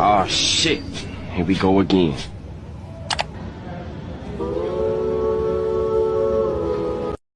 Oh shit. Here we go again.